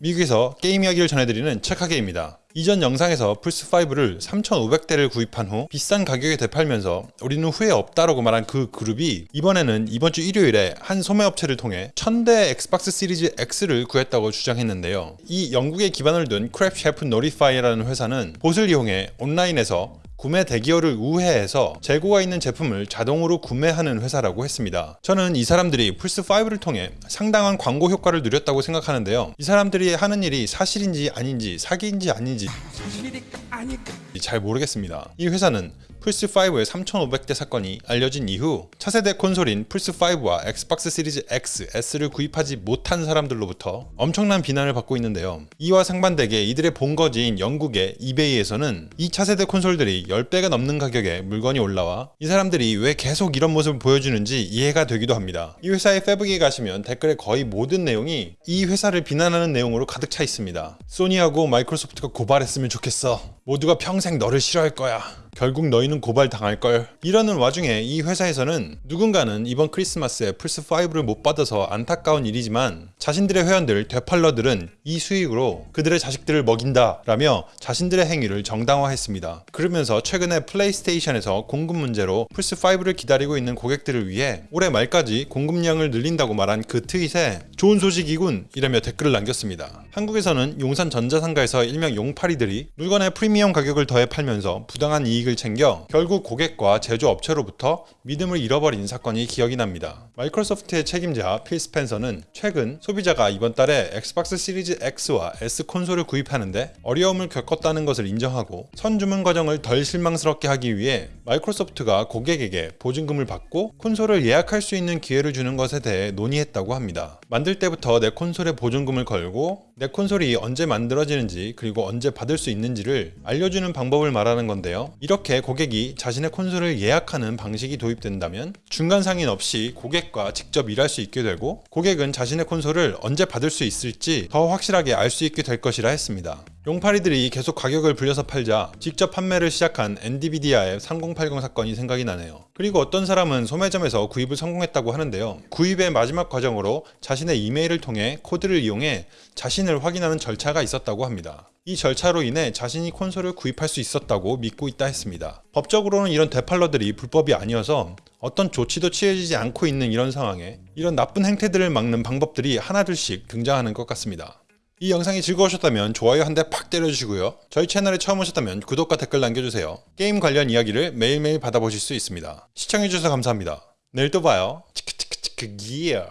미국에서 게임 이야기를 전해드리는 책하게입니다. 이전 영상에서 플스5를 3,500대를 구입한 후 비싼 가격에 되팔면서 우리는 후회 없다라고 말한 그 그룹이 이번에는 이번 주 일요일에 한 소매업체를 통해 1000대 엑스박스 시리즈 X를 구했다고 주장했는데요. 이 영국에 기반을 둔 Crep Chief Notify라는 회사는 봇을 이용해 온라인에서 구매 대기열을 우회해서 재고가 있는 제품을 자동으로 구매하는 회사라고 했습니다. 저는 이 사람들이 플스5를 통해 상당한 광고 효과를 누렸다고 생각하는데요. 이 사람들이 하는 일이 사실인지 아닌지 사기인지 아닌지 잘 모르겠습니다. 이 회사는 플스5의 3500대 사건이 알려진 이후 차세대 콘솔인 플스5와 엑스박스 시리즈 X, S를 구입하지 못한 사람들로부터 엄청난 비난을 받고 있는데요. 이와 상반되게 이들의 본거지인 영국의 이베이에서는 이 차세대 콘솔들이 10배가 넘는 가격에 물건이 올라와 이 사람들이 왜 계속 이런 모습을 보여주는지 이해가 되기도 합니다. 이 회사의 페북에 가시면 댓글에 거의 모든 내용이 이 회사를 비난하는 내용으로 가득 차 있습니다. 소니하고 마이크로소프트가 고발했으면 좋겠어. 모두가 평생 너를 싫어할 거야. 결국 너희는 고발당할걸. 이러는 와중에 이 회사에서는 누군가는 이번 크리스마스에 플스5를 못 받아서 안타까운 일이지만 자신들의 회원들, 되팔러들은 이 수익으로 그들의 자식들을 먹인다 라며 자신들의 행위를 정당화했습니다. 그러면서 최근에 플레이스테이션에서 공급 문제로 플스5를 기다리고 있는 고객들을 위해 올해 말까지 공급량을 늘린다고 말한 그 트윗에 좋은 소식이군 이라며 댓글을 남겼습니다. 한국에서는 용산 전자상가에서 일명 용팔이들이 물건의 프리미엄 가격을 더해 팔면서 부당한 이익을 챙겨 결국 고객과 제조업체로부터 믿음을 잃어버린 사건이 기억이 납니다. 마이크로소프트의 책임자 필 스펜서는 최근 소비자가 이번 달에 엑스박스 시리즈 X와 S 콘솔을 구입하는데 어려움을 겪었다는 것을 인정하고 선주문 과정을 덜 실망스럽게 하기 위해 마이크로소프트가 고객에게 보증금을 받고 콘솔을 예약할 수 있는 기회를 주는 것에 대해 논의했다고 합니다. 만들 때부터 내 콘솔에 보증금을 걸고 내 콘솔이 언제 만들어지는지 그리고 언제 받을 수 있는지를 알려주는 방법을 말하는 건데요. 이렇게 고객이 자신의 콘솔을 예약하는 방식이 도입된다면 중간 상인 없이 고객과 직접 일할 수 있게 되고 고객은 자신의 콘솔을 언제 받을 수 있을지 더 확실하게 알 수 있게 될 것이라 했습니다. 용팔이들이 계속 가격을 불려서 팔자 직접 판매를 시작한 엔디비디아의 3080 사건이 생각이 나네요. 그리고 어떤 사람은 소매점에서 구입을 성공했다고 하는데요. 구입의 마지막 과정으로 자신의 이메일을 통해 코드를 이용해 자신을 확인하는 절차가 있었다고 합니다. 이 절차로 인해 자신이 콘솔을 구입할 수 있었다고 믿고 있다 했습니다. 법적으로는 이런 되팔러들이 불법이 아니어서 어떤 조치도 취해지지 않고 있는 이런 상황에 이런 나쁜 행태들을 막는 방법들이 하나둘씩 등장하는 것 같습니다. 이 영상이 즐거우셨다면 좋아요 한 대 팍 때려주시고요. 저희 채널에 처음 오셨다면 구독과 댓글 남겨주세요. 게임 관련 이야기를 매일매일 받아보실 수 있습니다. 시청해주셔서 감사합니다. 내일 또 봐요. 치크치크치크 기어